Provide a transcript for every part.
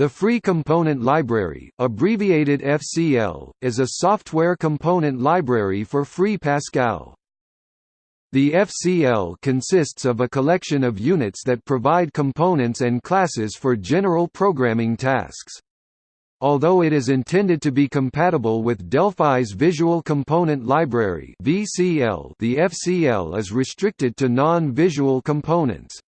The Free Component Library, abbreviated FCL, is a software component library for Free Pascal. The FCL consists of a collection of units that provide components and classes for general programming tasks. Although it is intended to be compatible with Delphi's Visual Component Library (VCL), the FCL is restricted to non-visual components.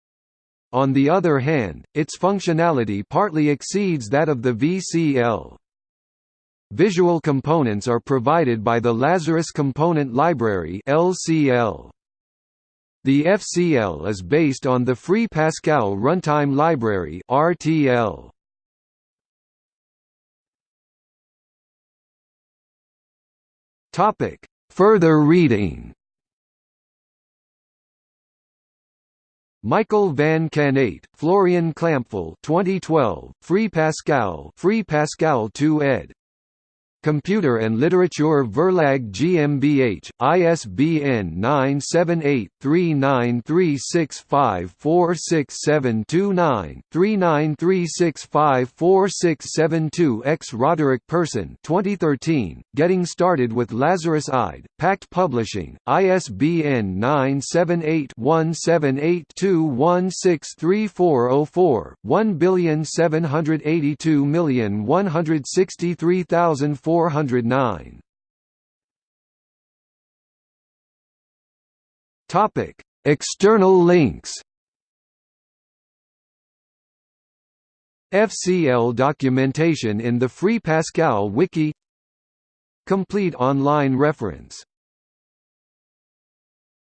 On the other hand, its functionality partly exceeds that of the VCL. Visual components are provided by the Lazarus Component Library (LCL). The FCL is based on the Free Pascal Runtime Library (RTL). Topic: Further reading. Michael van Canneyt, Florian Klämpfl 2012, Free Pascal Free Pascal 2 ed. Computer and Literature Verlag GmbH, ISBN 978-3936546729, 3936546772 X. Roderick Person 2013, Getting Started with Lazarus IDE, Packt Publishing, ISBN 978-1782163404, 1782163,400 409. Topic: External links. FCL documentation in the Free Pascal wiki Complete online reference